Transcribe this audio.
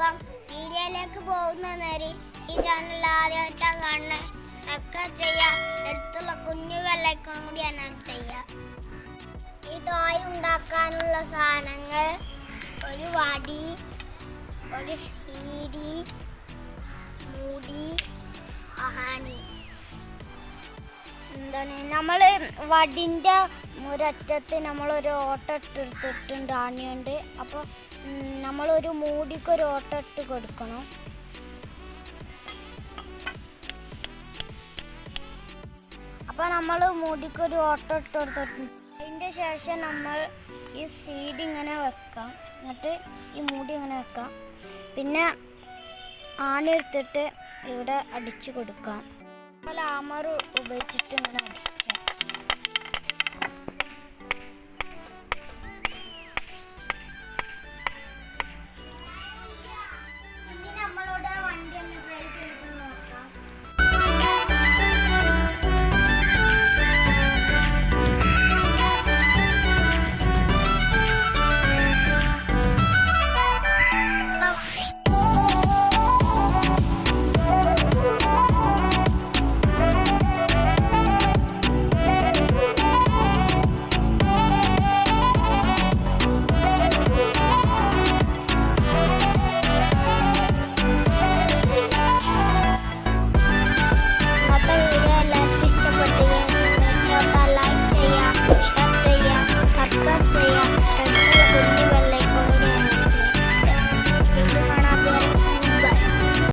പോവാം. വീഡിയോയിലേക്ക് പോകുന്ന നേരി ഈ ചാനൽ ആദ്യമായിട്ടാണ് കാണുന്നത് സബ്സ്ക്രൈബ് ചെയ്യുക അടുത്തുള്ള കുഞ്ഞു വെള്ളക്കണം കൂടി അനൗൺസ് ചെയ്യുക ഈ ടോയ് ഉണ്ടാക്കാനുള്ള സാധനങ്ങൾ ഒരു വടി ഒരു സീഡി എന്താണ് നമ്മൾ വടിന്റെ ഒരറ്റത്ത് നമ്മളൊരു ഓട്ടം ഇട്ടെടുത്തിട്ടുണ്ട് ആണിയുണ്ട് അപ്പോൾ നമ്മളൊരു മൂടിക്കൊരു ഓട്ടം ഇട്ട് കൊടുക്കണം. അപ്പോൾ നമ്മൾ മൂടിക്കൊരു ഓട്ടം ഇട്ട് കൊടുത്തിട്ടുണ്ട്. അതിന്റെ ശേഷം നമ്മൾ ഈ സീഡ് ഇങ്ങനെ വെക്കാം. എന്നിട്ട് ഈ മൂടി ഇങ്ങനെ വെക്കാം. പിന്നെ ആണി എടുത്തിട്ട് ഇവിടെ അടിച്ചു കൊടുക്കാം. ആമർ ഉപയോഗിച്ചിട്ട് ഇങ്ങനെ